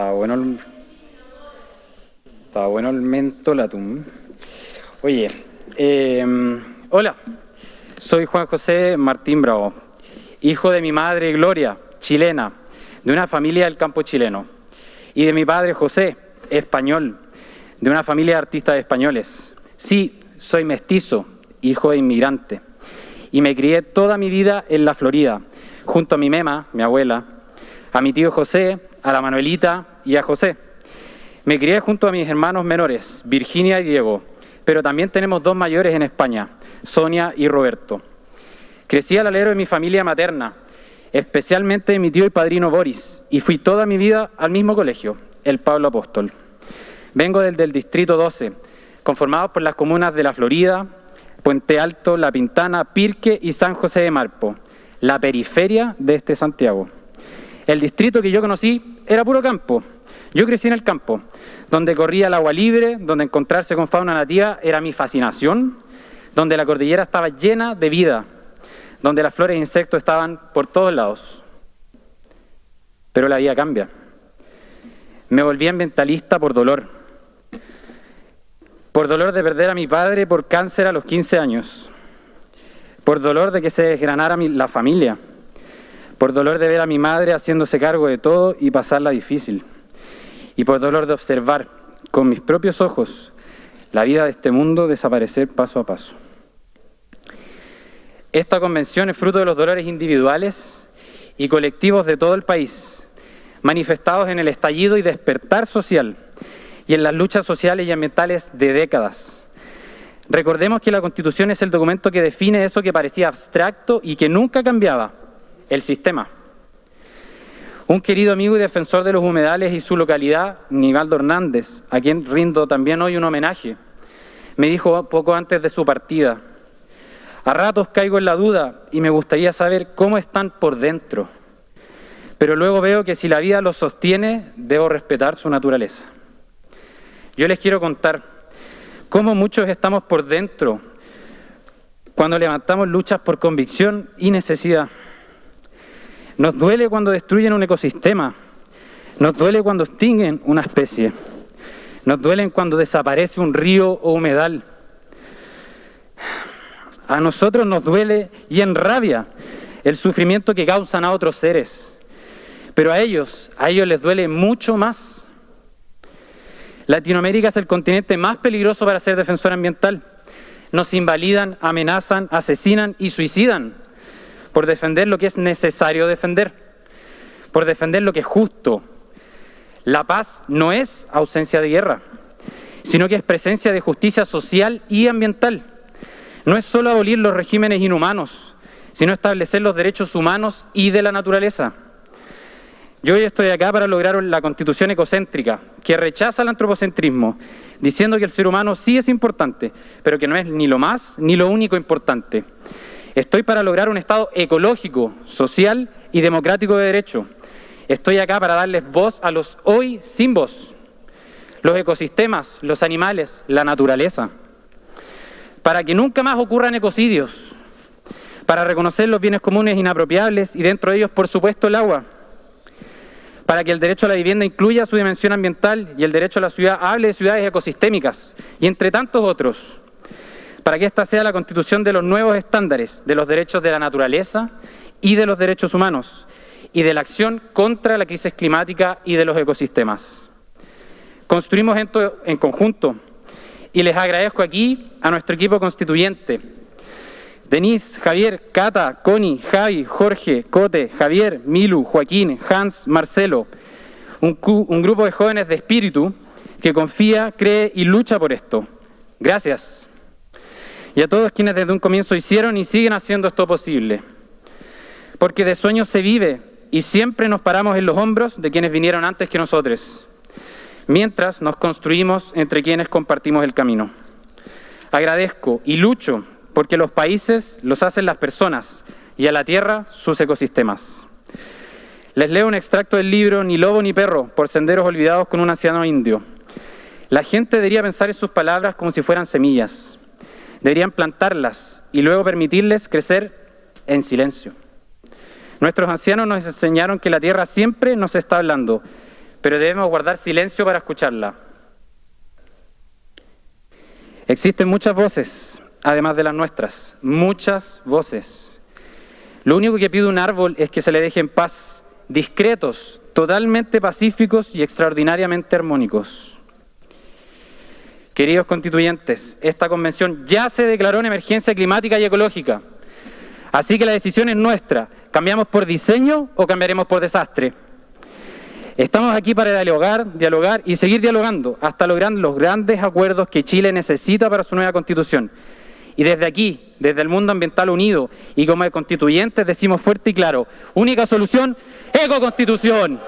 Estaba bueno el, bueno el mentolatum. Oye, eh, hola, soy Juan José Martín Bravo, hijo de mi madre Gloria, chilena, de una familia del campo chileno, y de mi padre José, español, de una familia de artistas españoles. Sí, soy mestizo, hijo de inmigrante, y me crié toda mi vida en la Florida, junto a mi mema, mi abuela, a mi tío José, a la Manuelita y a José. Me crié junto a mis hermanos menores, Virginia y Diego, pero también tenemos dos mayores en España, Sonia y Roberto. Crecí al alero de mi familia materna, especialmente de mi tío y padrino Boris, y fui toda mi vida al mismo colegio, el Pablo Apóstol. Vengo del, del Distrito 12, conformado por las comunas de La Florida, Puente Alto, La Pintana, Pirque y San José de Marpo, la periferia de este Santiago. El distrito que yo conocí era puro campo. Yo crecí en el campo, donde corría el agua libre, donde encontrarse con fauna nativa era mi fascinación, donde la cordillera estaba llena de vida, donde las flores e insectos estaban por todos lados. Pero la vida cambia. Me volví ambientalista por dolor. Por dolor de perder a mi padre por cáncer a los 15 años. Por dolor de que se desgranara la familia por dolor de ver a mi madre haciéndose cargo de todo y pasarla difícil, y por dolor de observar con mis propios ojos la vida de este mundo desaparecer paso a paso. Esta convención es fruto de los dolores individuales y colectivos de todo el país, manifestados en el estallido y despertar social y en las luchas sociales y ambientales de décadas. Recordemos que la Constitución es el documento que define eso que parecía abstracto y que nunca cambiaba, el sistema. Un querido amigo y defensor de los humedales y su localidad, Nivaldo Hernández, a quien rindo también hoy un homenaje, me dijo poco antes de su partida, a ratos caigo en la duda y me gustaría saber cómo están por dentro, pero luego veo que si la vida los sostiene, debo respetar su naturaleza. Yo les quiero contar cómo muchos estamos por dentro cuando levantamos luchas por convicción y necesidad. Nos duele cuando destruyen un ecosistema. Nos duele cuando extinguen una especie. Nos duele cuando desaparece un río o humedal. A nosotros nos duele y enrabia el sufrimiento que causan a otros seres. Pero a ellos, a ellos les duele mucho más. Latinoamérica es el continente más peligroso para ser defensor ambiental. Nos invalidan, amenazan, asesinan y suicidan por defender lo que es necesario defender, por defender lo que es justo. La paz no es ausencia de guerra, sino que es presencia de justicia social y ambiental. No es solo abolir los regímenes inhumanos, sino establecer los derechos humanos y de la naturaleza. Yo hoy estoy acá para lograr la constitución ecocéntrica, que rechaza el antropocentrismo, diciendo que el ser humano sí es importante, pero que no es ni lo más ni lo único importante. Estoy para lograr un Estado ecológico, social y democrático de derecho. Estoy acá para darles voz a los hoy sin voz, los ecosistemas, los animales, la naturaleza, para que nunca más ocurran ecocidios, para reconocer los bienes comunes inapropiables y dentro de ellos, por supuesto, el agua, para que el derecho a la vivienda incluya su dimensión ambiental y el derecho a la ciudad hable de ciudades ecosistémicas. Y entre tantos otros para que esta sea la constitución de los nuevos estándares de los derechos de la naturaleza y de los derechos humanos y de la acción contra la crisis climática y de los ecosistemas. Construimos esto en conjunto y les agradezco aquí a nuestro equipo constituyente, Denise, Javier, Cata, Connie, Javi, Jorge, Cote, Javier, Milu, Joaquín, Hans, Marcelo, un, un grupo de jóvenes de espíritu que confía, cree y lucha por esto. Gracias y a todos quienes desde un comienzo hicieron y siguen haciendo esto posible. Porque de sueños se vive y siempre nos paramos en los hombros de quienes vinieron antes que nosotros, mientras nos construimos entre quienes compartimos el camino. Agradezco y lucho porque los países los hacen las personas y a la tierra sus ecosistemas. Les leo un extracto del libro Ni lobo ni perro, por senderos olvidados con un anciano indio. La gente debería pensar en sus palabras como si fueran semillas deberían plantarlas y luego permitirles crecer en silencio. Nuestros ancianos nos enseñaron que la tierra siempre nos está hablando, pero debemos guardar silencio para escucharla. Existen muchas voces, además de las nuestras, muchas voces. Lo único que pide un árbol es que se le deje en paz, discretos, totalmente pacíficos y extraordinariamente armónicos. Queridos constituyentes, esta convención ya se declaró en emergencia climática y ecológica. Así que la decisión es nuestra. ¿Cambiamos por diseño o cambiaremos por desastre? Estamos aquí para dialogar, dialogar y seguir dialogando hasta lograr los grandes acuerdos que Chile necesita para su nueva constitución. Y desde aquí, desde el mundo ambiental unido y como constituyentes decimos fuerte y claro, única solución, ecoconstitución.